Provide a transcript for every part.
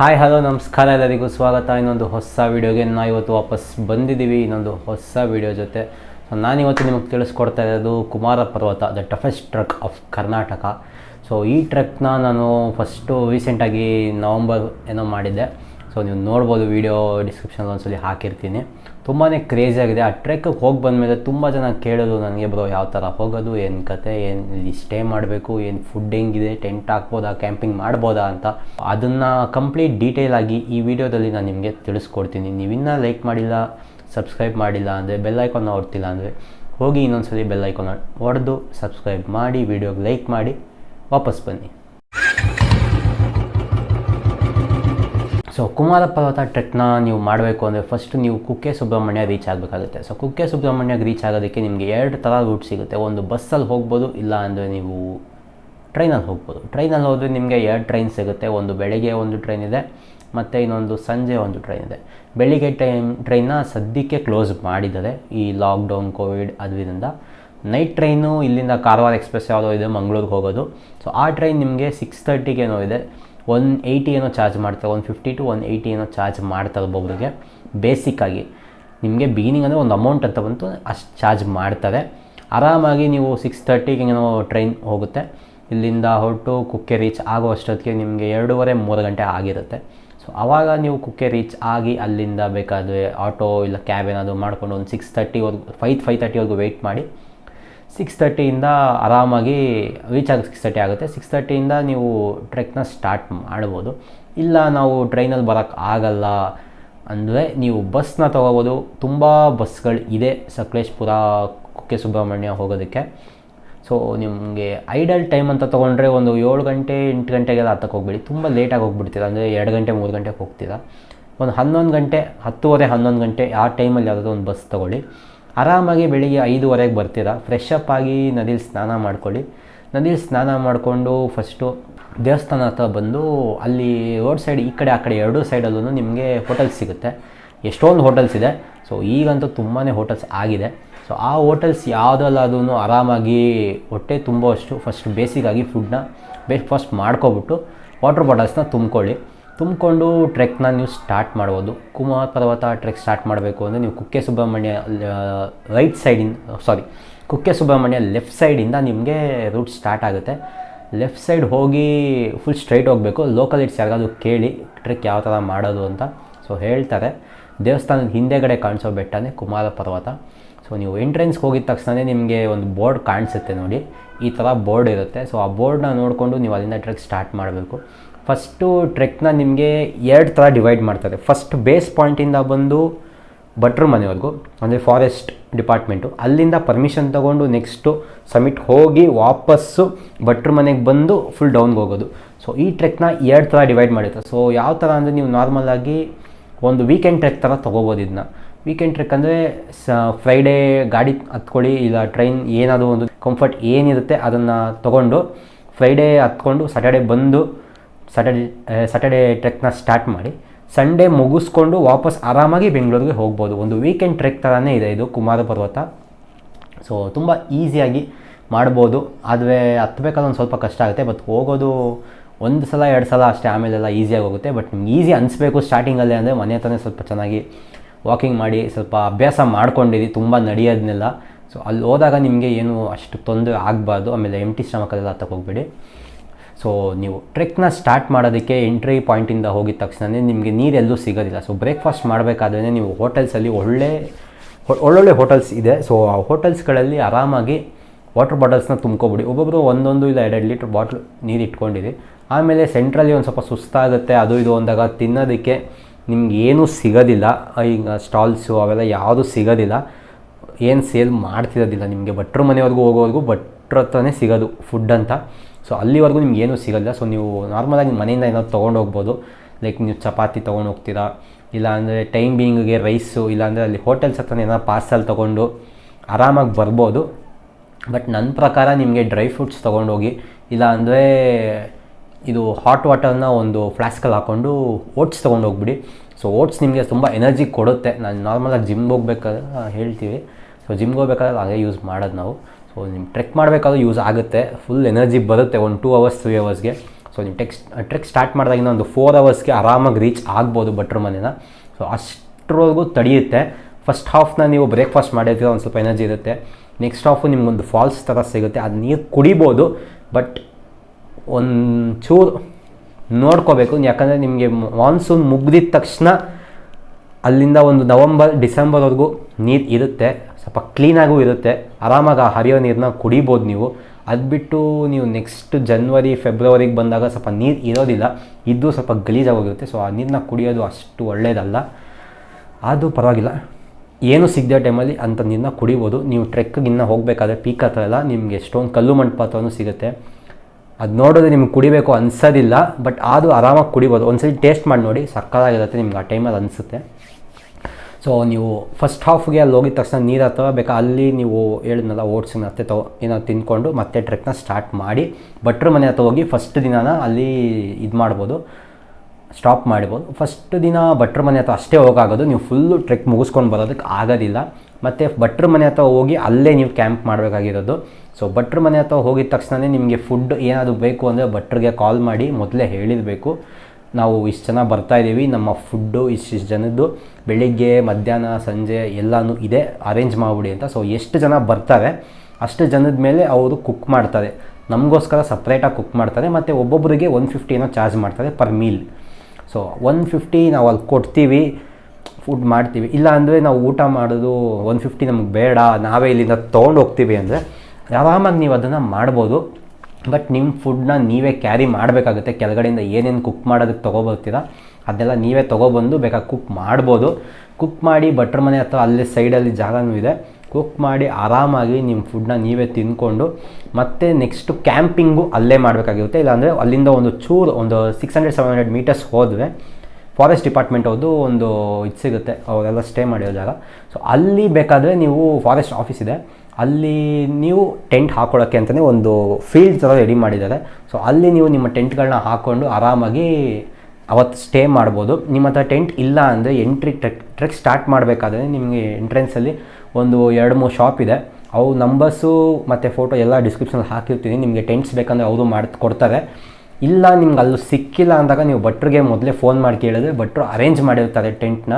Hi hello ನಮಸ್ಕಾರ. ಎಲ್ಲರಿಗೂ ಸ್ವಾಗತ. ಇನ್ನೊಂದು ಹೊಸ ವೀಡಿಯೋಗೆ ನಾವು ಇವತ್ತು ವಾಪಸ್ ಬಂದಿದ್ದೀವಿ. ಇನ್ನೊಂದು ಹೊಸ ವೀಡಿಯೋ ಜೊತೆ. ಸೊ ನಾನಿವತ್ತು ನಿಮಗೆ ತಿಳಿಸ್ಕೊಡ್ತಾ ಇರೋದು Kumara Parvatha the toughest trek of Karnataka so ಈ ಟ್ರಕ್ನ ನಾನು ಫಸ್ಟು ರೀಸೆಂಟಾಗಿ ನವಂಬರ್ ಏನೋ ಮಾಡಿದ್ದೆ. ಸೊ ನೀವು ನೋಡ್ಬೋದು ವೀಡಿಯೋ ಡಿಸ್ಕ್ರಿಪ್ಷನಲ್ಲಿ ಒಂದ್ಸಲಿ ಹಾಕಿರ್ತೀನಿ. ತುಂಬಾ ಕ್ರೇಜಿ ಆಗಿದೆ. ಆ ಟ್ರೆಕ್ಕಿಗೆ ಹೋಗಿ ಬಂದಮೇಲೆ ತುಂಬ ಜನ ಕೇಳೋದು ನನಗೆ ಬ್ರೋ ಯಾವ ಥರ ಹೋಗೋದು, ಏನು ಕತೆ, ಏನು ಇಲ್ಲಿ ಸ್ಟೇ ಮಾಡಬೇಕು, ಏನು ಫುಡ್ ಹೆಂಗಿದೆ ಟೆಂಟ್ ಹಾಕ್ಬೋದಾ ಕ್ಯಾಂಪಿಂಗ್ ಮಾಡ್ಬೋದಾ ಅಂತ ಅದನ್ನು ಕಂಪ್ಲೀಟ್ ಡೀಟೇಲ್ ಆಗಿ ಈ ವಿಡಿಯೋದಲ್ಲಿ ನಾನು ನಿಮಗೆ ತಿಳಿಸ್ಕೊಡ್ತೀನಿ. ನೀವಿನ್ನ ಲೈಕ್ ಮಾಡಿಲ್ಲ ಸಬ್ಸ್ಕ್ರೈಬ್ ಮಾಡಿಲ್ಲ ಅಂದರೆ ಬೆಲ್ ಐಕಾನ್ ಹೊಡ್ತಿಲ್ಲ ಅಂದರೆ ಹೋಗಿ ಇನ್ನೊಂದು ಸಲ ಐಕಾನ್ ಹೊಡೆದು ಸಬ್ಸ್ಕ್ರೈಬ್ ಮಾಡಿ ವಿಡಿಯೋಗೆ ಲೈಕ್ ಮಾಡಿ, ವಾಪಸ್ ಬನ್ನಿ. ಸೊ ಕುಮಾರ ಪರ್ವತ ಟ್ರೆಕ್ನ ನೀವು ಮಾಡಬೇಕು ಅಂದರೆ ಫಸ್ಟ್ ನೀವು ಕುಕ್ಕೆ ಸುಬ್ರಹ್ಮಣ್ಯ ರೀಚ್ ಆಗಬೇಕಾಗುತ್ತೆ. ಸೊ ಕುಕ್ಕೆ ಸುಬ್ರಹ್ಮಣ್ಯಗೆ ರೀಚ್ ಆಗೋದಕ್ಕೆ ನಿಮಗೆ ಎರಡು ಥರ ರೂಟ್ ಸಿಗುತ್ತೆ. ಒಂದು ಬಸ್ಸಲ್ಲಿ ಹೋಗ್ಬೋದು, ಇಲ್ಲ ಅಂದರೆ ನೀವು ಟ್ರೈನಲ್ಲಿ ಹೋಗ್ಬೋದು. ಟ್ರೈನಲ್ಲಿ ಹೋದರೆ ನಿಮಗೆ ಎರಡು ಟ್ರೈನ್ ಸಿಗುತ್ತೆ. ಒಂದು ಬೆಳಗ್ಗೆ ಒಂದು ಟ್ರೈನ್ ಇದೆ, ಮತ್ತು ಇನ್ನೊಂದು ಸಂಜೆ ಒಂದು ಟ್ರೈನ್ ಇದೆ. ಬೆಳಿಗ್ಗೆ ಟೈಮ್ ಟ್ರೈನ್ನ ಸದ್ಯಕ್ಕೆ ಕ್ಲೋಸ್ ಮಾಡಿದ್ದಾರೆ ಈ ಲಾಕ್ಡೌನ್ ಕೋವಿಡ್ ಅದರಿಂದ ನೈಟ್ ಟ್ರೈನು ಇಲ್ಲಿಂದ ಕಾರವಾರ ಎಕ್ಸ್ಪ್ರೆಸ್ ಯಾವುದೋ ಇದೆ, ಮಂಗಳೂರಿಗೆ ಹೋಗೋದು. ಸೊ ಆ ಟ್ರೈನ್ ನಿಮಗೆ ಸಿಕ್ಸ್ ತರ್ಟಿಗೇನೋ ಇದೆ. ಒನ್ ಏಯ್ಟಿ ಏನೋ ಚಾರ್ಜ್ ಮಾಡ್ತಾರೆ one fifty to one eighty ಏನೋ ಚಾರ್ಜ್ ಮಾಡ್ತಾರೆ ಒಬ್ಬೊಬ್ರಿಗೆ ಬೇಸಿಕ್ಕಾಗಿ ನಿಮಗೆ ಬಿಗಿನಿಂಗ್ ಅಂದರೆ ಒಂದು ಅಮೌಂಟ್ ಅಂತ ಬಂತು, ಅಷ್ಟು ಚಾರ್ಜ್ ಮಾಡ್ತಾರೆ. ಆರಾಮಾಗಿ ನೀವು ಸಿಕ್ಸ್ ತರ್ಟಿಗೆ ಏನೋ ಟ್ರೈನ್ ಹೋಗುತ್ತೆ. ಇಲ್ಲಿಂದ ಹೊರಟು ಕುಕ್ಕೆ ರೀಚ್ ಆಗೋ ಅಷ್ಟೊತ್ತಿಗೆ ನಿಮಗೆ ಎರಡೂವರೆ, ಮೂರು ಗಂಟೆ ಆಗಿರುತ್ತೆ. ಸೊ ಆವಾಗ ನೀವು ಕುಕ್ಕೆ ರೀಚ್ ಆಗಿ ಅಲ್ಲಿಂದ ಬೇಕಾದರೆ ಆಟೋ ಇಲ್ಲ ಕ್ಯಾಬ್ ಏನಾದರೂ ಮಾಡ್ಕೊಂಡು ಒಂದು ಸಿಕ್ಸ್ ತರ್ಟಿವರೆಗೂ ಫೈವ್ ಫೈವ್ ತರ್ಟಿವರೆಗೂ ವೆಯ್ಟ್ ಮಾಡಿ. ಸಿಕ್ಸ್ ತರ್ಟಿಯಿಂದ ಆರಾಮಾಗಿ ರೀಚ್ ಆಗಿ ಸಿಕ್ಸ್ ತರ್ಟಿ ಆಗುತ್ತೆ. ಸಿಕ್ಸ್ ತರ್ಟಿಯಿಂದ ನೀವು ಟ್ರೆಕ್ನ ಸ್ಟಾರ್ಟ್ ಮಾಡ್ಬೋದು. ಇಲ್ಲ ನಾವು ಟ್ರೈನಲ್ಲಿ ಬರೋಕ್ಕೆ ಆಗಲ್ಲ ಅಂದರೆ ನೀವು ಬಸ್ನ ತೊಗೋಬೋದು. ತುಂಬ ಬಸ್ಗಳು ಇದೆ ಸಕಲೇಶ್ಪುರ ಕುಕ್ಕೆ ಸುಬ್ರಹ್ಮಣ್ಯ ಹೋಗೋದಕ್ಕೆ. ಸೊ ನಿಮಗೆ ಐಡಲ್ ಟೈಮ್ ಅಂತ ತೊಗೊಂಡ್ರೆ ಒಂದು ಏಳು ಗಂಟೆ, ಎಂಟು ಗಂಟೆಗೆಲ್ಲ ಹತ್ತಕ್ಕೆ ಹೋಗ್ಬೇಡಿ. ತುಂಬ ಲೇಟಾಗಿ ಹೋಗ್ಬಿಡ್ತೀರ? ಅಂದರೆ ಎರಡು ಗಂಟೆ, ಮೂರು ಗಂಟೆಗೆ ಹೋಗ್ತೀರಾ? ಒಂದು ಹನ್ನೊಂದು ಗಂಟೆ, ಹತ್ತುವರೆ, ಹನ್ನೊಂದು ಗಂಟೆ ಆ ಟೈಮಲ್ಲಿ ಯಾವುದಾದ್ರು ಒಂದು ಬಸ್ ತೊಗೊಳ್ಳಿ. ಆರಾಮಾಗಿ ಬೆಳಿಗ್ಗೆ ಐದುವರೆಗೆ ಬರ್ತೀರಾ? ಫ್ರೆಶ್ ಅಪ್ ಆಗಿ ನದಿಲಿ ಸ್ನಾನ ಮಾಡ್ಕೊಳ್ಳಿ. ನದಿಲಿ ಸ್ನಾನ ಮಾಡಿಕೊಂಡು ಫಸ್ಟು ದೇವಸ್ಥಾನ ಹತ್ರ ಬಂದು ಅಲ್ಲಿ ರೋಡ್ ಸೈಡ್ ಈ ಕಡೆ ಆ ಕಡೆ ಎರಡೂ ಸೈಡಲ್ಲೂ ನಿಮಗೆ ಹೋಟೆಲ್ಸ್ ಸಿಗುತ್ತೆ. ಎಷ್ಟೊಂದು ಹೋಟೆಲ್ಸ್ ಇದೆ. ಸೊ ಈಗಂತೂ ತುಂಬಾ ಹೋಟೆಲ್ಸ್ ಆಗಿದೆ. ಸೊ ಆ ಹೋಟೆಲ್ಸ್ ಯಾವುದಲ್ಲಾದ್ರೂ ಆರಾಮಾಗಿ ಹೊಟ್ಟೆ ತುಂಬೋಷ್ಟು ಫಸ್ಟ್ ಬೇಸಿಗಾಗಿ ಫುಡ್ನ ಫಸ್ಟ್ ಮಾಡ್ಕೊಬಿಟ್ಟು ವಾಟ್ರ್ ಬಾಟಲ್ಸ್ನ ತುಂಬ್ಕೊಳ್ಳಿ. ತುಂಬಿಕೊಂಡು ಟ್ರೆಕ್ನ ನೀವು ಸ್ಟಾರ್ಟ್ ಮಾಡ್ಬೋದು. ಕುಮಾರ ಪರ್ವತ ಟ್ರೆಕ್ ಸ್ಟಾರ್ಟ್ ಮಾಡಬೇಕು ಅಂದರೆ ನೀವು ಕುಕ್ಕೆ ಸುಬ್ರಹ್ಮಣ್ಯ ರೈಟ್ ಸೈಡಿಂದ ಸಾರಿ ಕುಕ್ಕೆ ಸುಬ್ರಹ್ಮಣ್ಯ ಲೆಫ್ಟ್ ಸೈಡಿಂದ ನಿಮಗೆ ರೂಟ್ ಸ್ಟಾರ್ಟ್ ಆಗುತ್ತೆ. ಲೆಫ್ಟ್ ಸೈಡ್ ಹೋಗಿ ಫುಲ್ ಸ್ಟ್ರೈಟ್ ಹೋಗಬೇಕು. ಲೋಕಲ್ ಇಟ್ಸ್ ಯಾರಿಗಾದ್ರು ಕೇಳಿ ಟ್ರೆಕ್ ಯಾವ ಥರ ಮಾಡೋದು ಅಂತ. ಸೊ ಹೇಳ್ತಾರೆ. ದೇವಸ್ಥಾನದ ಹಿಂದೆಗಡೆ ಕಾಣಿಸೋ ಬೆಟ್ಟನೇ ಕುಮಾರ ಪರ್ವತ. ಸೊ ನೀವು ಎಂಟ್ರೆನ್ಸ್ಗೆ ಹೋಗಿದ ತಕ್ಷಣ ನಿಮಗೆ ಒಂದು ಬೋರ್ಡ್ ಕಾಣಿಸುತ್ತೆ ನೋಡಿ. ಈ ಥರ ಬೋರ್ಡ್ ಇರುತ್ತೆ. ಸೊ ಆ ಬೋರ್ಡ್ನ ನೋಡಿಕೊಂಡು ನೀವು ಅಲ್ಲಿಂದ ಟ್ರೆಕ್ ಸ್ಟಾರ್ಟ್ ಮಾಡಬೇಕು. ಫಸ್ಟು ಟ್ರೆಕ್ನ ನಿಮಗೆ ಎರಡು ಥರ ಡಿವೈಡ್ ಮಾಡ್ತಾರೆ ಫಸ್ಟ್ ಬೇಸ್ ಪಾಯಿಂಟಿಂದ ಬಂದು ಭಟ್ರ ಮನೆವರೆಗೂ, ಅಂದರೆ ಫಾರೆಸ್ಟ್ ಡಿಪಾರ್ಟ್ಮೆಂಟು. ಅಲ್ಲಿಂದ ಪರ್ಮಿಷನ್ ತೊಗೊಂಡು ನೆಕ್ಸ್ಟು ಸಮಿಟ್ ಹೋಗಿ ವಾಪಸ್ಸು ಭಟ್ರ ಮನೆಗೆ ಬಂದು ಫುಲ್ ಡೌನ್ಗೆ ಹೋಗೋದು. ಸೊ ಈ ಟ್ರೆಕ್ನ ಎರಡು ಥರ ಡಿವೈಡ್ ಮಾಡಿರ್ತಾರೆ. ಸೊ ಯಾವ ಥರ ಅಂದರೆ ನೀವು ನಾರ್ಮಲಾಗಿ ಒಂದು ವೀಕೆಂಡ್ ಟ್ರೆಕ್ ಥರ ತೊಗೋಬೋದು ಇದನ್ನ ವೀಕೆಂಡ್ ಟ್ರೆಕ್ ಅಂದರೆ ಸ ಫ್ರೈಡೇ ಗಾಡಿ ಹತ್ಕೊಳ್ಳಿ, ಇಲ್ಲ ಟ್ರೈನ್ ಏನಾದರೂ ಒಂದು ಕಂಫರ್ಟ್ ಏನಿರುತ್ತೆ ಅದನ್ನು ತೊಗೊಂಡು ಫ್ರೈಡೇ ಹತ್ಕೊಂಡು ಸ್ಯಾಟರ್ಡೇ ಬಂದು ಸ್ಯಾಟರ್ಡೆ ಸ್ಯಾಟರ್ಡೇ ಟ್ರೆಕ್ನ ಸ್ಟಾರ್ಟ್ ಮಾಡಿ ಸಂಡೇ ಮುಗಿಸ್ಕೊಂಡು ವಾಪಸ್ ಆರಾಮಾಗಿ ಬೆಂಗಳೂರಿಗೆ ಹೋಗ್ಬೋದು. ಒಂದು ವೀಕೆಂಡ್ ಟ್ರೆಕ್ ಥರನೇ ಇದೆ ಇದು, ಕುಮಾರ ಪರ್ವತ. ಸೊ ತುಂಬ ಈಸಿಯಾಗಿ ಮಾಡ್ಬೋದು. ಆದರೆ ಹತ್ಬೇಕಾದ್ರೆ ಒಂದು ಸ್ವಲ್ಪ ಕಷ್ಟ ಆಗುತ್ತೆ ಬಟ್ ಹೋಗೋದು ಒಂದು ಸಲ, ಎರಡು ಸಲ ಅಷ್ಟೇ, ಆಮೇಲೆಲ್ಲ ಈಸಿಯಾಗಿ ಹೋಗುತ್ತೆ. ಬಟ್ ನಿಮ್ಗೆ ಈಸಿ ಅನಿಸ್ಬೇಕು ಸ್ಟಾರ್ಟಿಂಗಲ್ಲೇ ಅಂದರೆ ಮನೆ ಹತ್ರನೇ ಸ್ವಲ್ಪ ಚೆನ್ನಾಗಿ ವಾಕಿಂಗ್ ಮಾಡಿ, ಸ್ವಲ್ಪ ಅಭ್ಯಾಸ ಮಾಡ್ಕೊಂಡಿರಿ, ತುಂಬ ನಡೆಯೋದನ್ನೆಲ್ಲ ಸೊ ಅಲ್ಲಿ ಹೋದಾಗ ನಿಮಗೆ ಏನು ಅಷ್ಟು ತೊಂದರೆ ಆಗಬಾರ್ದು. ಆಮೇಲೆ ಎಂ ಟಿ ಸ್ಟಮಕಲ್ಲೆಲ್ಲ ಹೋಗ್ಬೇಡಿ. ಸೊ ನೀವು ಟ್ರೆಕ್ನ ಸ್ಟಾರ್ಟ್ ಮಾಡೋದಕ್ಕೆ ಎಂಟ್ರಿ ಪಾಯಿಂಟಿಂದ ಹೋಗಿದ ತಕ್ಷಣವೇ ನಿಮಗೆ ನೀರೆಲ್ಲೂ ಸಿಗೋದಿಲ್ಲ. ಸೊ ಬ್ರೇಕ್ಫಾಸ್ಟ್ ಮಾಡಬೇಕಾದ್ರೆ ನೀವು ಹೋಟೆಲ್ಸಲ್ಲಿ ಒಳ್ಳೆ, ಒಳ್ಳೊಳ್ಳೆ ಹೋಟೆಲ್ಸ್ ಇದೆ. ಸೊ ಆ ಹೋಟೆಲ್ಸ್ಗಳಲ್ಲಿ ಆರಾಮಾಗಿ ವಾಟರ್ ಬಾಟಲ್ಸ್ನ ತುಂಬ್ಕೊಬಿಡಿ. ಒಬ್ಬೊಬ್ಬರು ಒಂದೊಂದು ಇಲ್ಲ ಎರಡೆರಡು ಲೀಟ್ರ್ ಬಾಟ್ಲ್ ನೀರು ಇಟ್ಕೊಂಡಿರಿ. ಆಮೇಲೆ ಸೆಂಟ್ರಲ್ಲಿ ಒಂದು ಸ್ವಲ್ಪ ಸುಸ್ತಾಗುತ್ತೆ, ಅದು ಇದು ಅಂದಾಗ ತಿನ್ನೋದಕ್ಕೆ ನಿಮ್ಗೆ ಏನೂ ಸಿಗೋದಿಲ್ಲ. ಈಗ ಸ್ಟಾಲ್ಸು ಅವೆಲ್ಲ ಯಾವುದೂ ಸಿಗೋದಿಲ್ಲ. ಏನು ಸೇಲ್ ಮಾಡ್ತಿರೋದಿಲ್ಲ ನಿಮಗೆ. ಭಟ್ರ ಮನೆವರೆಗೂ ಹೋಗೋವರೆಗೂ ಭಟ್ರ ಹತ್ರನೇ ಸಿಗೋದು ಫುಡ್ ಅಂತ. ಸೊ ಅಲ್ಲಿವರೆಗೂ ನಿಮ್ಗೆ ಏನೂ ಸಿಗಲ್ಲ. ಸೊ ನೀವು ನಾರ್ಮಲಾಗಿ ಮನೆಯಿಂದ ಏನಾದ್ರು ತೊಗೊಂಡು ಹೋಗ್ಬೋದು. ಲೈಕ್ ನೀವು ಚಪಾತಿ ತೊಗೊಂಡು ಹೋಗ್ತೀರಾ? ಇಲ್ಲ ಅಂದರೆ ಟೈಮ್ ಬೀಯಿಂಗ್ಗೆ ರೈಸು ಇಲ್ಲಾಂದರೆ ಅಲ್ಲಿ ಹೋಟೆಲ್ಸ್ ಹತ್ರ ಏನಾದ್ರು ಪಾರ್ಸಲ್ ತೊಗೊಂಡು ಆರಾಮಾಗಿ ಬರ್ಬೋದು. ಬಟ್ ನನ್ನ ಪ್ರಕಾರ ನಿಮಗೆ ಡ್ರೈ ಫ್ರೂಟ್ಸ್ ತೊಗೊಂಡೋಗಿ ಇಲ್ಲ ಅಂದರೆ ಇದು ಹಾಟ್ ವಾಟರ್ನ ಒಂದು ಫ್ಲಾಸ್ಕಲ್ಲಿ ಹಾಕ್ಕೊಂಡು ಓಟ್ಸ್ ತೊಗೊಂಡು ಹೋಗ್ಬಿಡಿ. ಸೊ ಓಟ್ಸ್ ನಿಮಗೆ ತುಂಬ ಎನರ್ಜಿ ಕೊಡುತ್ತೆ. ನಾನು ನಾರ್ಮಲಾಗಿ ಜಿಮ್ಗೆ ಹೋಗ್ಬೇಕಾದ್ರೆ ಹೇಳ್ತೀವಿ. ಸೊ ಜಿಮ್ಗೆ ಹೋಗ್ಬೇಕಾದ್ರೆ ಹಾಗೆ ಯೂಸ್ ಮಾಡೋದು ನಾವು. ಸೊ ನಿಮ್ಮ ಟ್ರೆಕ್ ಮಾಡಬೇಕಾದ್ರೂ ಯೂಸ್ ಆಗುತ್ತೆ. ಫುಲ್ ಎನರ್ಜಿ ಬರುತ್ತೆ ಒಂದು ಟೂ ಅವರ್ಸ್ ತ್ರೀ ಅವರ್ಸ್ಗೆ ಸೊ ನಿಮ್ಮ ಟೆಕ್ಸ್ ಟ್ರೆಕ್ ಸ್ಟಾರ್ಟ್ ಮಾಡಿದಾಗಿನ ಒಂದು ಫೋರ್ ಅವರ್ಸ್ಗೆ ಆರಾಮಾಗಿ ರೀಚ್ ಆಗ್ಬೋದು ಭಟ್ರ ಮನೆನ. ಸೊ ಅಷ್ಟರವರೆಗೂ ತಡೆಯುತ್ತೆ. ಫಸ್ಟ್ ಹಾಫ್ನ ನೀವು ಬ್ರೇಕ್ಫಾಸ್ಟ್ ಮಾಡಿರ್ತೀರ, ಒಂದು ಸ್ವಲ್ಪ ಎನರ್ಜಿ ಇರುತ್ತೆ. ನೆಕ್ಸ್ಟ್ ಹಾಫು ನಿಮ್ಗೊಂದು ಫಾಲ್ಸ್ ಥರ ಸಿಗುತ್ತೆ. ಅದು ನೀರು ಕುಡಿಬೋದು ಬಟ್ ಒಂಚೂರು ನೋಡ್ಕೋಬೇಕು. ಯಾಕಂದರೆ ನಿಮಗೆ ಮಾನ್ಸೂನ್ ಮುಗ್ದಿದ ತಕ್ಷಣ ಅಲ್ಲಿಂದ ಒಂದು ನವಂಬರ್ ಡಿಸೆಂಬರ್ವರೆಗೂ ನೀರು ಇರುತ್ತೆ. ಸ್ವಲ್ಪ ಕ್ಲೀನಾಗೂ ಇರುತ್ತೆ. ಆರಾಮಾಗಿ ಆ ಹರಿಯೋ ನೀರನ್ನ ಕುಡಿಬೋದು ನೀವು. ಅದು ಬಿಟ್ಟು ನೀವು ನೆಕ್ಸ್ಟ್ ಜನ್ವರಿ ಫೆಬ್ರವರಿಗೆ ಬಂದಾಗ ಸ್ವಲ್ಪ ನೀರು ಇರೋದಿಲ್ಲ. ಇದ್ದು ಸ್ವಲ್ಪ ಗಲೀಜಾಗೋಗಿರುತ್ತೆ. ಸೊ ಆ ನೀರನ್ನ ಕುಡಿಯೋದು ಅಷ್ಟು ಒಳ್ಳೆಯದಲ್ಲ ಅದು ಪರವಾಗಿಲ್ಲ. ಏನು ಸಿಗದೆ ಟೈಮಲ್ಲಿ ಅಂಥ ನೀರನ್ನ ಕುಡಿಬೋದು. ನೀವು ಟ್ರೆಕ್ಗಿನ್ನ ಹೋಗಬೇಕಾದ್ರೆ ಪೀಕ್ ಹತ್ರ ಎಲ್ಲ ನಿಮಗೆ ಎಷ್ಟೊಂದು ಕಲ್ಲು ಮಂಟಪ ಹತ್ರನೂ ಸಿಗುತ್ತೆ. ಅದು ನೋಡೋದು ನಿಮ್ಗೆ ಕುಡಿಬೇಕು ಅನ್ಸೋದಿಲ್ಲ. ಬಟ್ ಅದು ಆರಾಮಾಗಿ ಕುಡಿಬೋದು. ಒಂದ್ಸಲಿ ಟೇಸ್ಟ್ ಮಾಡಿ ನೋಡಿ. ಸಕ್ಕತ್ತಾಗಿರುತ್ತೆ ನಿಮ್ಗೆ ಆ ಟೈಮಲ್ಲಿ ಅನಿಸುತ್ತೆ. ಸೊ ನೀವು ಫಸ್ಟ್ ಹಾಫ್ಗೆ ಅಲ್ಲಿ ಹೋಗಿದ ತಕ್ಷಣ ನೀರು ಅಥವಾ ಬೇಕಾ ಅಲ್ಲಿ ನೀವು ಹೇಳಿದ್ನಲ್ಲ ಓಟ್ಸ್ ಮತ್ತೆ ತಗೋ ಏನೋ ತಿಂದ್ಕೊಂಡು ಮತ್ತೆ ಟ್ರೆಕ್ನ ಸ್ಟಾರ್ಟ್ ಮಾಡಿ ಭಟ್ರ ಮನೆ ಹತ್ರ ಹೋಗಿ ಫಸ್ಟ್ ದಿನಾನ ಅಲ್ಲಿ ಇದು ಮಾಡ್ಬೋದು ಸ್ಟಾಪ್ ಮಾಡ್ಬೋದು. ಫಸ್ಟ್ ದಿನ ಭಟ್ರ ಮನೆ ಹತ್ರ ಅಷ್ಟೇ ಹೋಗಾಗೋದು, ನೀವು ಫುಲ್ಲು ಟ್ರೆಕ್ ಮುಗಿಸ್ಕೊಂಡು ಬರೋದಕ್ಕೆ ಆಗೋದಿಲ್ಲ. ಮತ್ತು ಭಟ್ರ ಮನೆ ಹತ್ರ ಹೋಗಿ ಅಲ್ಲೇ ನೀವು ಕ್ಯಾಂಪ್ ಮಾಡಬೇಕಾಗಿರೋದು. ಸೊ ಭಟ್ರ ಮನೆ ಹತ್ರ ಹೋಗಿದ ತಕ್ಷಣವೇ ನಿಮಗೆ ಫುಡ್ ಏನಾದರೂ ಬೇಕು ಅಂದರೆ ಭಟ್ರಿಗೆ ಕಾಲ್ ಮಾಡಿ ಮೊದಲೇ ಹೇಳಿರಬೇಕು. ನಾವು ಇಷ್ಟು ಜನ ಬರ್ತಾ ಇದ್ದೀವಿ ನಮ್ಮ ಫುಡ್ಡು ಇಷ್ಟಿಷ್ಟು ಜನದ್ದು ಬೆಳಿಗ್ಗೆ, ಮಧ್ಯಾಹ್ನ, ಸಂಜೆ ಎಲ್ಲನೂ ಇದೆ ಅರೇಂಜ್ ಮಾಡಿಬಿಡಿ ಅಂತ. ಸೊ ಎಷ್ಟು ಜನ ಬರ್ತಾರೆ, ಅಷ್ಟು ಜನದ ಮೇಲೆ ಅವರು ಕುಕ್ ಮಾಡ್ತಾರೆ. ನಮಗೋಸ್ಕರ ಸಪ್ರೇಟಾಗಿ ಕುಕ್ ಮಾಡ್ತಾರೆ, ಮತ್ತು ಒಬ್ಬೊಬ್ಬರಿಗೆ ಒನ್ ಫಿಫ್ಟಿ ಚಾರ್ಜ್ ಮಾಡ್ತಾರೆ per meal so one fifty ನಾವು ಅಲ್ಲಿ ಕೊಡ್ತೀವಿ ಫುಡ್ ಮಾಡ್ತೀವಿ. ಇಲ್ಲ ಅಂದರೆ ನಾವು ಊಟ ಮಾಡೋದು ಒನ್ ಫಿಫ್ಟಿ ನಮ್ಗೆ ಬೇಡ, ನಾವೇ ಇಲ್ಲಿಂದ ತೊಗೊಂಡು ಹೋಗ್ತೀವಿ ಅಂದರೆ ಆರಾಮಾಗಿ ನೀವು ಅದನ್ನು ಮಾಡ್ಬೋದು. ಬಟ್ ನಿಮ್ಮ ಫುಡ್ನ ನೀವೇ ಕ್ಯಾರಿ ಮಾಡಬೇಕಾಗುತ್ತೆ. ಕೆಳಗಡೆಯಿಂದ ಏನೇನು ಕುಕ್ ಮಾಡೋದಕ್ಕೆ ತೊಗೊಬರ್ತೀರ, ಅದೆಲ್ಲ ನೀವೇ ತೊಗೊಬಂದು ಬೇಕಾ ಕುಕ್ ಮಾಡ್ಬೋದು. ಕುಕ್ ಮಾಡಿ ಬಟ್ರ್ ಮನೆ ಅಥವಾ ಅಲ್ಲೇ ಸೈಡಲ್ಲಿ ಜಾಗನೂ ಇದೆ. ಕುಕ್ ಮಾಡಿ ಆರಾಮಾಗಿ ನಿಮ್ಮ ಫುಡ್ನ ನೀವೇ ತಿಂದ್ಕೊಂಡು ಮತ್ತೆ ನೆಕ್ಸ್ಟು ಕ್ಯಾಂಪಿಂಗು ಅಲ್ಲೇ ಮಾಡಬೇಕಾಗಿರುತ್ತೆ. ಇಲ್ಲಾಂದರೆ ಅಲ್ಲಿಂದ ಒಂದು ಚೂರು, ಒಂದು six hundred seven hundred meters ಹೋದ್ವಿ ಫಾರೆಸ್ಟ್ ಡಿಪಾರ್ಟ್ಮೆಂಟ್ ಅವ್ರದ್ದು ಒಂದು ಇದು ಸಿಗುತ್ತೆ. ಅವರೆಲ್ಲ ಸ್ಟೇ ಮಾಡಿರೋ ಜಾಗ. ಸೊ ಅಲ್ಲಿ ಬೇಕಾದರೆ ನೀವು ಫಾರೆಸ್ಟ್ ಆಫೀಸ್ ಇದೆ. ಅಲ್ಲಿ ನೀವು ಟೆಂಟ್ ಹಾಕೊಳ್ಳೋಕ್ಕೆ ಅಂತಲೇ ಒಂದು ಫೀಲ್ಡ್ ಥರ ರೆಡಿ ಮಾಡಿದ್ದಾರೆ. ಸೊ ಅಲ್ಲಿ ನೀವು ನಿಮ್ಮ ಟೆಂಟ್ಗಳನ್ನ ಹಾಕ್ಕೊಂಡು ಆರಾಮಾಗಿ ಅವತ್ತು ಸ್ಟೇ ಮಾಡ್ಬೋದು. ನಿಮ್ಮ ಹತ್ರ ಟೆಂಟ್ ಇಲ್ಲ ಅಂದರೆ ಎಂಟ್ರಿ ಟ್ರೆಕ್ ಟ್ರೆಕ್ ಸ್ಟಾರ್ಟ್ ಮಾಡಬೇಕಾದ್ರೆ ನಿಮಗೆ ಎಂಟ್ರೆನ್ಸಲ್ಲಿ ಒಂದು ಎರಡು ಮೂರು ಶಾಪ್ ಇದೆ. ಅವು ನಂಬರ್ಸು ಮತ್ತು ಫೋಟೋ ಎಲ್ಲ ಡಿಸ್ಕ್ರಿಪ್ಷನಲ್ಲಿ ಹಾಕಿರ್ತೀನಿ. ನಿಮಗೆ ಟೆಂಟ್ಸ್ ಬೇಕಂದರೆ ಅವರು ಮಾಡಿ ಕೊಡ್ತಾರೆ. ಇಲ್ಲ, ನಿಮ್ಗೆ ಅಲ್ಲಿ ಸಿಕ್ಕಿಲ್ಲ ಅಂದಾಗ ನೀವು ಭಟ್ರಿಗೆ ಮೊದಲೇ ಫೋನ್ ಮಾಡಿ ಕೇಳಿದ್ರೆ ಭಟ್ರು ಅರೇಂಜ್ ಮಾಡಿರ್ತಾರೆ ಟೆಂಟ್ನ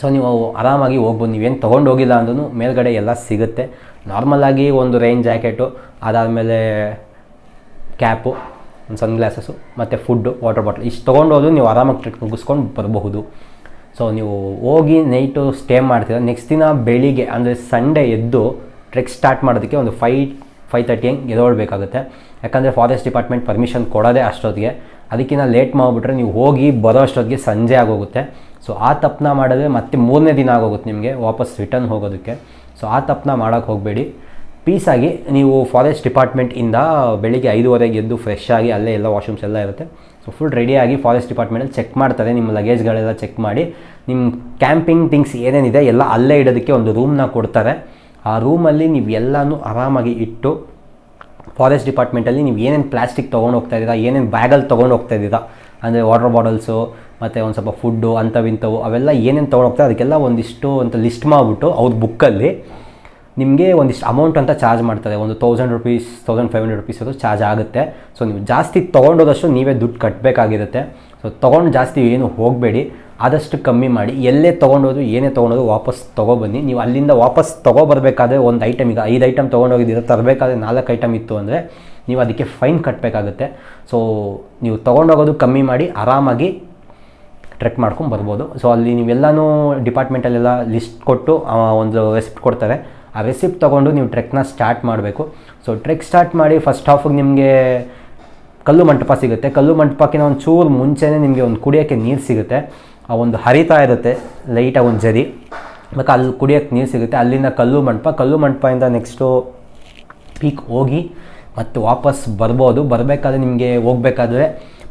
ಸೊ ನೀವು ಆರಾಮಾಗಿ ಹೋಗ್ಬೋದು, ನೀವೇನು ತೊಗೊಂಡು ಹೋಗಿಲ್ಲ ಅಂದ್ರೂ ಮೇಲ್ಗಡೆ ಎಲ್ಲ ಸಿಗುತ್ತೆ. ನಾರ್ಮಲಾಗಿ ಒಂದು ರೈನ್ ಜಾಕೆಟು ಅದಾದಮೇಲೆ ಕ್ಯಾಪು ಒಂದು ಸನ್ ಗ್ಲಾಸಸ್ಸು ಮತ್ತು ಫುಡ್ಡು ವಾಟರ್ ಬಾಟ್ಲ್ ಇಷ್ಟು ತೊಗೊಂಡೋದು ನೀವು ಆರಾಮಾಗಿ ಟ್ರಿಪ್ ಮುಗಿಸ್ಕೊಂಡು ಬರಬಹುದು. ಸೊ ನೀವು ಹೋಗಿ ನೈಟು ಸ್ಟೇ ಮಾಡ್ತೀರ. ನೆಕ್ಸ್ಟ್ ದಿನ ಬೆಳಿಗ್ಗೆ, ಅಂದರೆ ಸಂಡೇ ಎದ್ದು ಟ್ರೆಕ್ ಸ್ಟಾರ್ಟ್ ಮಾಡೋದಕ್ಕೆ ಒಂದು ಫೈ ಫೈವ್ ತರ್ಟಿ ಹಂಗೆ ಎದೊಳ್ಬೇಕಾಗುತ್ತೆ ಯಾಕಂದರೆ ಫಾರೆಸ್ಟ್ ಡಿಪಾರ್ಟ್ಮೆಂಟ್ ಪರ್ಮಿಷನ್ ಕೊಡೋದೇ ಅಷ್ಟೊತ್ತಿಗೆ. ಅದಕ್ಕಿಂತ ಲೇಟ್ ಮಾಡಿಬಿಟ್ರೆ ನೀವು ಹೋಗಿ ಬರೋ ಅಷ್ಟೊತ್ತಿಗೆ ಸಂಜೆ ಆಗೋಗುತ್ತೆ. ಸೊ ಆ ತಪ್ಪನ್ನ ಮಾಡಿದ್ರೆ ಮತ್ತೆ ಮೂರನೇ ದಿನ ಆಗೋಗುತ್ತೆ ನಿಮಗೆ ವಾಪಸ್ ರಿಟರ್ನ್ ಹೋಗೋದಕ್ಕೆ. ಸೊ ಆ ತಪ್ಪನ್ನ ಮಾಡೋಕ್ಕೆ ಹೋಗಬೇಡಿ. ಪೀಸಾಗಿ ನೀವು ಫಾರೆಸ್ಟ್ ಡಿಪಾರ್ಟ್ಮೆಂಟಿಂದ ಬೆಳಿಗ್ಗೆ ಐದುವರೆಗೆ ಎದ್ದು ಫ್ರೆಶ್ ಆಗಿ ಅಲ್ಲೇ ಎಲ್ಲ ವಾಶ್ರೂಮ್ಸ್ ಎಲ್ಲ ಇರುತ್ತೆ. ಸೊ ಫುಲ್ ರೆಡಿಯಾಗಿ ಫಾರೆಸ್ಟ್ ಡಿಪಾರ್ಟ್ಮೆಂಟಲ್ಲಿ ಚೆಕ್ ಮಾಡ್ತಾರೆ. ನಿಮ್ಮ ಲಗೇಜ್ಗಳೆಲ್ಲ ಚೆಕ್ ಮಾಡಿ. ನಿಮ್ಮ ಕ್ಯಾಂಪಿಂಗ್ ಥಿಂಗ್ಸ್ ಏನೇನಿದೆ ಎಲ್ಲ ಅಲ್ಲೇ ಇಡೋದಕ್ಕೆ ಒಂದು ರೂಮ್ನ ಕೊಡ್ತಾರೆ. ಆ ರೂಮಲ್ಲಿ ನೀವು ಎಲ್ಲನೂ ಆರಾಮಾಗಿ ಇಟ್ಟು ಫಾರೆಸ್ಟ್ ಡಿಪಾರ್ಟ್ಮೆಂಟಲ್ಲಿ ನೀವು ಏನೇನು ಪ್ಲಾಸ್ಟಿಕ್ ತೊಗೊಂಡು ಹೋಗ್ತಾ ಇದ್ದೀರಾ, ಏನೇನು ಬ್ಯಾಗಲ್ಲಿ ತೊಗೊಂಡು ಹೋಗ್ತಾ ಇದ್ದೀರಾ, ಅಂದರೆ ವಾಟರ್ ಬಾಟಲ್ಸು ಮತ್ತು ಒಂದು ಸ್ವಲ್ಪ ಫುಡ್ಡು ಅಂಥವಿಂಥವು ಅವೆಲ್ಲ ಏನೇನು ತೊಗೊಂಡೋಗ್ತಾರೆ ಅದಕ್ಕೆಲ್ಲ ಒಂದಿಷ್ಟು ಅಂತ ಲಿಸ್ಟ್ ಮಾಡಿಬಿಟ್ಟು ಅವ್ರ ಬುಕ್ಕಲ್ಲಿ ನಿಮಗೆ ಒಂದಿಷ್ಟು ಅಮೌಂಟ್ ಅಂತ ಚಾರ್ಜ್ ಮಾಡ್ತಾರೆ. ಒಂದು thousand rupees thousand five hundred rupees ಅದು ಚಾರ್ಜ್ ಆಗುತ್ತೆ. ಸೊ ನೀವು ಜಾಸ್ತಿ ತೊಗೊಂಡೋದಷ್ಟು ನೀವೇ ದುಡ್ಡು ಕಟ್ಟಬೇಕಾಗಿರುತ್ತೆ ಸೊ ತೊಗೊಂಡು ಜಾಸ್ತಿ ಏನು ಹೋಗಬೇಡಿ. ಆದಷ್ಟು ಕಮ್ಮಿ ಮಾಡಿ. ಎಲ್ಲೇ ತೊಗೊಂಡೋದು ಏನೇ ತೊಗೊಂಡೋದು ವಾಪಸ್ ತೊಗೊಬನ್ನಿ. ನೀವು ಅಲ್ಲಿಂದ ವಾಪಸ್ ತೊಗೊಬರ್ಬೇಕಾದ್ರೆ ಒಂದು ಐಟಮ್ ಈಗ ಐದು ಐಟಮ್ ತೊಗೊಂಡೋಗಿದ್ದೀರ, ತರಬೇಕಾದ್ರೆ ನಾಲ್ಕು ಐಟಮ್ ಇತ್ತು ಅಂದರೆ ನೀವು ಅದಕ್ಕೆ ಫೈನ್ ಕಟ್ಟಬೇಕಾಗುತ್ತೆ ಸೊ ನೀವು ತೊಗೊಂಡೋಗೋದು ಕಮ್ಮಿ ಮಾಡಿ, ಆರಾಮಾಗಿ ಟ್ರೆಕ್ ಮಾಡ್ಕೊಂಡು ಬರ್ಬೋದು. ಸೊ ಅಲ್ಲಿ ನೀವೆಲ್ಲನೂ ಡಿಪಾರ್ಟ್ಮೆಂಟಲ್ಲೆಲ್ಲ ಲಿಸ್ಟ್ ಕೊಟ್ಟು ಒಂದು ರೆಸಿಪ್ಟ್ ಕೊಡ್ತಾರೆ. ಆ ರೆಸಿಪ್ಟ್ ತೊಗೊಂಡು ನೀವು ಟ್ರೆಕ್ನ ಸ್ಟಾರ್ಟ್ ಮಾಡಬೇಕು. ಸೊ ಟ್ರೆಕ್ ಸ್ಟಾರ್ಟ್ ಮಾಡಿ ಫಸ್ಟ್ ಹಾಫಿಗೆ ನಿಮಗೆ ಕಲ್ಲು ಮಂಟಪ ಸಿಗುತ್ತೆ. ಕಲ್ಲು ಮಂಟಪಕ್ಕಿಂತ ಒಂದು ಚೂರು ಮುಂಚೆನೇ ನಿಮಗೆ ಒಂದು ಕುಡಿಯೋಕ್ಕೆ ನೀರು ಸಿಗುತ್ತೆ. ಆ ಒಂದು ಹರಿತಾ ಇರುತ್ತೆ ಲೈಟಾಗಿ ಒಂದು ಜರಿ. ಮತ್ತು ಅಲ್ಲಿ ಕುಡಿಯೋಕ್ಕೆ ನೀರು ಸಿಗುತ್ತೆ. ಅಲ್ಲಿಂದ ಕಲ್ಲು ಮಂಟಪ, ಕಲ್ಲು ಮಂಟಪದಿಂದ ನೆಕ್ಸ್ಟು ಪೀಕ್ ಹೋಗಿ ಮತ್ತು ವಾಪಸ್ ಬರ್ಬೋದು. ಬರಬೇಕಾದ್ರೆ ನಿಮಗೆ ಹೋಗ್ಬೇಕಾದ್ರೆ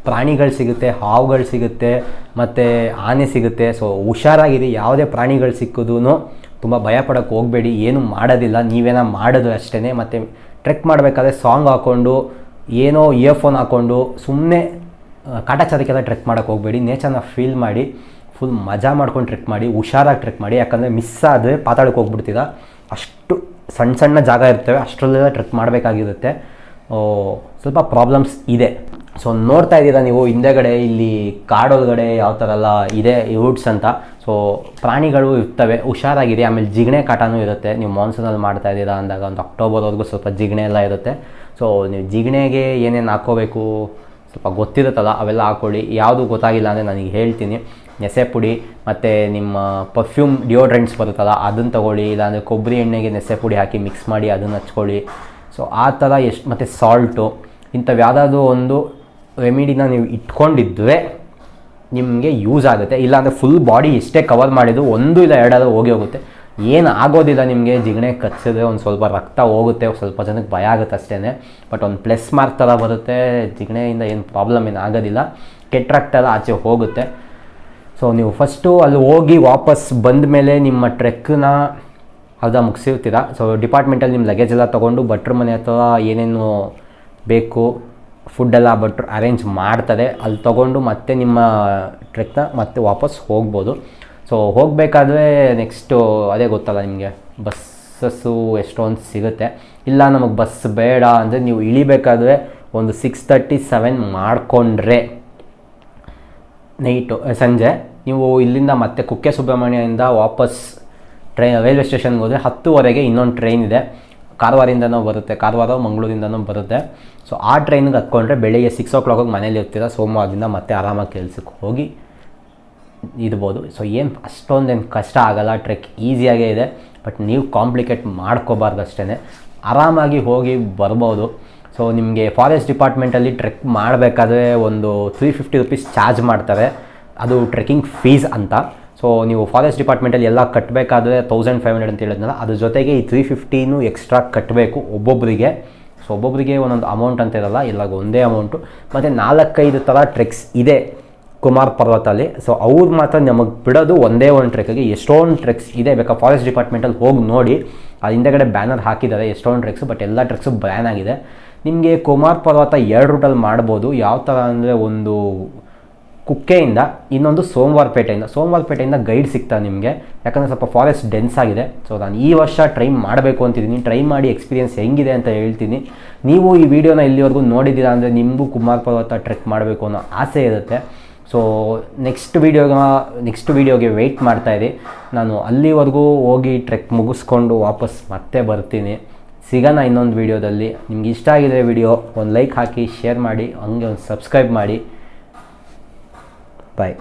ಪ್ರಾಣಿಗಳು ಸಿಗುತ್ತೆ, ಹಾವುಗಳು ಸಿಗುತ್ತೆ, ಮತ್ತು ಆನೆ ಸಿಗುತ್ತೆ. ಸೊ ಹುಷಾರಾಗಿರಿ, ಯಾವುದೇ ಪ್ರಾಣಿಗಳು ಸಿಕ್ಕಿದ್ರೂ ತುಂಬ ಭಯ ಪಡೋಕ್ಕೆ ಹೋಗಬೇಡಿ, ಏನೂ ಮಾಡೋದಿಲ್ಲ. ನೀವೇನೋ ಮಾಡೋದು ಅಷ್ಟೇ ಮತ್ತು ಟ್ರೆಕ್ ಮಾಡಬೇಕಾದ್ರೆ ಸಾಂಗ್ ಹಾಕ್ಕೊಂಡು ಏನೋ ಇಯರ್ಫೋನ್ ಹಾಕ್ಕೊಂಡು ಸುಮ್ಮನೆ ಕಾಟಾಚಾರಕ್ಕೆಲ್ಲ ಟ್ರೆಕ್ ಮಾಡೋಕ್ಕೆ ಹೋಗಬೇಡಿ. ನೇಚರ್ನ ಫೀಲ್ ಮಾಡಿ, ಫುಲ್ ಮಜಾ ಮಾಡ್ಕೊಂಡು ಟ್ರೆಕ್ ಮಾಡಿ, ಹುಷಾರಾಗಿ ಟ್ರೆಕ್ ಮಾಡಿ. ಯಾಕಂದರೆ ಮಿಸ್ ಆದರೆ ಪಾತಾಳಕ್ಕೆ ಹೋಗ್ಬಿಡ್ತೀರಾ? ಅಷ್ಟು ಸಣ್ಣ ಸಣ್ಣ ಜಾಗ ಇರ್ತವೆ, ಅಷ್ಟರಲ್ಲೆಲ್ಲ ಟ್ರೆಕ್ ಮಾಡಬೇಕಾಗಿರುತ್ತೆ. ಸ್ವಲ್ಪ ಪ್ರಾಬ್ಲಮ್ಸ್ ಇದೆ. ಸೊ ನೋಡ್ತಾ ಇದ್ದೀರಾ ನೀವು ಹಿಂದೆಗಡೆ, ಇಲ್ಲಿ ಕಾಡೊಳಗಡೆ ಯಾವ ಥರ ಎಲ್ಲ ಇದೆ ರೂಟ್ಸ್ ಅಂತ. ಸೊ ಪ್ರಾಣಿಗಳು ಇರ್ತವೆ ಹುಷಾರಾಗಿದೆ ಆಮೇಲೆ ಜಿಗಣೆ ಕಾಟನೂ ಇರುತ್ತೆ. ನೀವು ಮಾನ್ಸೂನಲ್ಲಿ ಮಾಡ್ತಾ ಇದ್ದೀರಾ ಅಂದಾಗ ಒಂದು ಅಕ್ಟೋಬರ್ವರೆಗೂ ಸ್ವಲ್ಪ ಜಿಗಣೆ ಎಲ್ಲ ಇರುತ್ತೆ. ಸೊ ನೀವು ಜಿಗಣೆಗೆ ಏನೇನು ಹಾಕ್ಕೋಬೇಕು ಸ್ವಲ್ಪ ಗೊತ್ತಿರುತ್ತಲ್ಲ, ಅವೆಲ್ಲ ಹಾಕ್ಕೊಳ್ಳಿ ಯಾವುದು ಗೊತ್ತಾಗಿಲ್ಲ ಅಂದರೆ ನನಗೆ ಹೇಳ್ತೀನಿ. ನೆಸೆ ಪುಡಿ, ಮತ್ತು ನಿಮ್ಮ ಪರ್ಫ್ಯೂಮ್ ಡಿಯೋಡ್ರೆಂಟ್ಸ್ ಬರುತ್ತಲ್ಲ, ಅದನ್ನು ತೊಗೊಳ್ಳಿ. ಇಲ್ಲಾಂದರೆ ಕೊಬ್ಬರಿ ಎಣ್ಣೆಗೆ ನೆಸೆ ಪುಡಿ ಹಾಕಿ ಮಿಕ್ಸ್ ಮಾಡಿ ಅದನ್ನು ಹಚ್ಕೊಳ್ಳಿ. ಸೊ ಆ ಥರ ಎಷ್ಟು, ಮತ್ತು ಸಾಲ್ಟು ಇಂಥವು ಯಾವುದಾದ್ರೂ ಒಂದು ರೆಮಿಡಿನ ನೀವು ಇಟ್ಕೊಂಡಿದ್ದರೆ ನಿಮಗೆ ಯೂಸ್ ಆಗುತ್ತೆ. ಇಲ್ಲಾಂದರೆ ಫುಲ್ ಬಾಡಿ ಎಷ್ಟೇ ಕವರ್ ಮಾಡಿದ್ರು ಒಂದು ಇಲ್ಲ ಎರಡಾದ್ರು ಹೋಗಿ ಹೋಗುತ್ತೆ. ಏನು ಆಗೋದಿಲ್ಲ ನಿಮಗೆ, ಜಿಗಣೆ ಕಚ್ಚಿದ್ರೆ ಒಂದು ಸ್ವಲ್ಪ ರಕ್ತ ಹೋಗುತ್ತೆ ಸ್ವಲ್ಪ ಜನಕ್ಕೆ ಭಯ ಆಗುತ್ತೆ ಅಷ್ಟೇ ಬಟ್ ಒಂದು ಪ್ಲಸ್ ಮಾರ್ಕ್ ಥರ ಬರುತ್ತೆ, ಜಿಗಣೆಯಿಂದ ಏನು ಪ್ರಾಬ್ಲಮ್ ಏನು ಆಗೋದಿಲ್ಲ. ಕೆಟ್ಟ ರಕ್ತ ಎಲ್ಲ ಆಚೆ ಹೋಗುತ್ತೆ. ಸೊ ನೀವು ಫಸ್ಟು ಅಲ್ಲಿ ಹೋಗಿ ವಾಪಸ್ ಬಂದ ಮೇಲೆ ನಿಮ್ಮ ಟ್ರೆಕ್ನ ಅರ್ಧ ಮುಗಿಸಿರ್ತೀರ? ಸೊ ಡಿಪಾರ್ಟ್ಮೆಂಟಲ್ಲಿ ನಿಮ್ಮ ಲಗೇಜ್ ಎಲ್ಲ ತೊಗೊಂಡು ಭಟ್ರ ಮನೆ ಹತ್ರ ಏನೇನು ಬೇಕು ಫುಡ್ಡೆಲ್ಲ ಭಟ್ರು ಅರೇಂಜ್ ಮಾಡ್ತದೆ. ಅಲ್ಲಿ ತೊಗೊಂಡು ಮತ್ತೆ ನಿಮ್ಮ ಟ್ರೆಕ್ನ ಮತ್ತೆ ವಾಪಸ್ ಹೋಗ್ಬೋದು. ಸೊ ಹೋಗಬೇಕಾದ್ರೆ ನೆಕ್ಸ್ಟು ಅದೇ ಗೊತ್ತಲ್ಲ ನಿಮಗೆ ಬಸ್ಸಸ್ಸು ಎಷ್ಟೊಂದು ಸಿಗುತ್ತೆ. ಇಲ್ಲ ನಮಗೆ ಬಸ್ ಬೇಡ ಅಂದರೆ ನೀವು ಇಳಿಬೇಕಾದ್ರೆ ಒಂದು ಸಿಕ್ಸ್ ತರ್ಟಿ ಸೆವೆನ್ ಮಾಡಿಕೊಂಡ್ರೆ. ನೈಟು ಸಂಜೆ, ನೀವು ಇಲ್ಲಿಂದ ಮತ್ತೆ ಕುಕ್ಕೆ ಸುಬ್ರಹ್ಮಣ್ಯದಿಂದ ವಾಪಸ್ ಟ್ರೈನ್ ರೈಲ್ವೆ ಸ್ಟೇಷನ್ಗೆ ಹೋದರೆ ಹತ್ತುವರೆಗೆ ಇನ್ನೊಂದು ಟ್ರೈನ್ ಇದೆ. ಕಾರವಾರಿಂದನೂ ಬರುತ್ತೆ, ಕಾರವಾರ ಮಂಗಳೂರಿಂದನೂ ಬರುತ್ತೆ. ಸೊ ಆ ಟ್ರೈನಿಗೆ ಹತ್ಕೊಂಡ್ರೆ ಬೆಳಿಗ್ಗೆ ಸಿಕ್ಸ್ ಓ ಕ್ಲಾಕಿಗೆ ಮನೇಲಿ ಇರ್ತೀರ, ಸೋಮವಾರದಿಂದ ಮತ್ತೆ ಆರಾಮಾಗಿ ಕೆಲಸಕ್ಕೆ ಹೋಗಿ ಇರ್ಬೋದು. ಸೊ ಏನು ಅಷ್ಟೊಂದೇನು ಕಷ್ಟ ಆಗಲ್ಲ ಟ್ರೆಕ್ ಈಸಿಯಾಗೇ ಇದೆ ಬಟ್ ನೀವು ಕಾಂಪ್ಲಿಕೇಟ್ ಮಾಡ್ಕೋಬಾರ್ದು ಅಷ್ಟೇ ಆರಾಮಾಗಿ ಹೋಗಿ ಬರ್ಬೋದು. ಸೊ ನಿಮಗೆ ಫಾರೆಸ್ಟ್ ಡಿಪಾರ್ಟ್ಮೆಂಟಲ್ಲಿ ಟ್ರೆಕ್ ಮಾಡಬೇಕಾದ್ರೆ ಒಂದು ತ್ರೀ ಫಿಫ್ಟಿ ರುಪೀಸ್ ಚಾರ್ಜ್ ಮಾಡ್ತಾರೆ. ಅದು ಟ್ರೆಕ್ಕಿಂಗ್ ಫೀಸ್ ಅಂತ. ಸೊ ನೀವು ಫಾರೆಸ್ಟ್ ಡಿಪಾರ್ಟ್ಮೆಂಟಲ್ಲಿ ಎಲ್ಲ ಕಟ್ಟಬೇಕಾದ್ರೆ ತೌಸಂಡ್ ಫೈವ್ ಹಂಡ್ರೆಡ್ ಅಂತ ಹೇಳಿದ್ನಲ್ಲ, ಅದ್ರ ಜೊತೆಗೆ ಈ ತ್ರೀ ಫಿಫ್ಟೀನು ಎಕ್ಸ್ಟ್ರಾ ಕಟ್ಟಬೇಕು ಒಬ್ಬೊಬ್ಬರಿಗೆ ಸೊ ಒಬ್ಬೊಬ್ಬರಿಗೆ ಒಂದೊಂದು ಅಮೌಂಟ್ ಅಂತ ಇರಲ್ಲ ಇಲ್ಲ ಒಂದೇ ಅಮೌಂಟು ಮತ್ತು ನಾಲ್ಕೈದು ಥರ ಟ್ರೆಕ್ಸ್ ಇದೆ ಕುಮಾರ್ ಪರ್ವತಲ್ಲಿ. ಸೊ ಅವ್ರು ಮಾತ್ರ ನಮಗೆ ಬಿಡೋದು ಒಂದೇ ಒಂದು ಟ್ರೆಕ್ಗೆ ಎಷ್ಟೊಂದು ಟ್ರೆಕ್ಸ್ ಇದೆ, ಬೇಕಾ ಫಾರೆಸ್ಟ್ ಡಿಪಾರ್ಟ್ಮೆಂಟಲ್ಲಿ ಹೋಗಿ ನೋಡಿ. ಅದು ಹಿಂದೆಗಡೆ ಬ್ಯಾನರ್ ಹಾಕಿದ್ದಾರೆ, ಎಷ್ಟೊಂದು ಟ್ರೆಕ್ಸ್ ಬಟ್ ಎಲ್ಲ ಟ್ರೆಕ್ಸು ಬ್ಯಾನ್ ಆಗಿದೆ. ನಿಮಗೆ ಕುಮಾರ್ ಪರ್ವತ ಎರಡು ರೂಟಲ್ಲಿ ಮಾಡ್ಬೋದು. ಯಾವ ಥರ ಅಂದರೆ ಒಂದು ಕುಕ್ಕೆಯಿಂದ ಇನ್ನೊಂದು ಸೋಮವಾರಪೇಟೆಯಿಂದ ಸೋಮವಾರಪೇಟೆಯಿಂದ ಗೈಡ್ ಸಿಗ್ತಾ ನಿಮಗೆ. ಯಾಕಂದರೆ ಸ್ವಲ್ಪ ಫಾರೆಸ್ಟ್ ಡೆನ್ಸ್ ಆಗಿದೆ. ಸೊ ನಾನು ಈ ವರ್ಷ ಟ್ರೈ ಮಾಡಬೇಕು ಅಂತಿದ್ದೀನಿ. ಟ್ರೈ ಮಾಡಿ ಎಕ್ಸ್ಪೀರಿಯೆನ್ಸ್ ಹೆಂಗಿದೆ ಅಂತ ಹೇಳ್ತೀನಿ. ನೀವು ಈ ವಿಡಿಯೋನ ಇಲ್ಲಿವರೆಗೂ ನೋಡಿದ್ದೀರಾ ಅಂದರೆ ನಿಮಗೂ ಕುಮಾರ್ ಪರ್ವತ ಟ್ರೆಕ್ ಮಾಡಬೇಕು ಅನ್ನೋ ಆಸೆ ಇರುತ್ತೆ. ಸೊ ನೆಕ್ಸ್ಟ್ ವೀಡಿಯೋಗ ನೆಕ್ಸ್ಟ್ ವೀಡಿಯೋಗೆ ವೆಯ್ಟ್ ಮಾಡ್ತಾಯಿರಿ ನಾನು ಅಲ್ಲಿವರೆಗೂ ಹೋಗಿ ಟ್ರೆಕ್ ಮುಗಿಸ್ಕೊಂಡು ವಾಪಸ್ ಮತ್ತೆ ಬರ್ತೀನಿ. ಸಿಗೋಣ ಇನ್ನೊಂದು ವೀಡಿಯೋದಲ್ಲಿ ನಿಮ್ಗೆ ಇಷ್ಟ ಆಗಿದೆ ವಿಡಿಯೋ ಒಂದು ಲೈಕ್ ಹಾಕಿ ಶೇರ್ ಮಾಡಿ, ಹಂಗೆ ಒಂದು ಸಬ್ಸ್ಕ್ರೈಬ್ ಮಾಡಿ. Bye.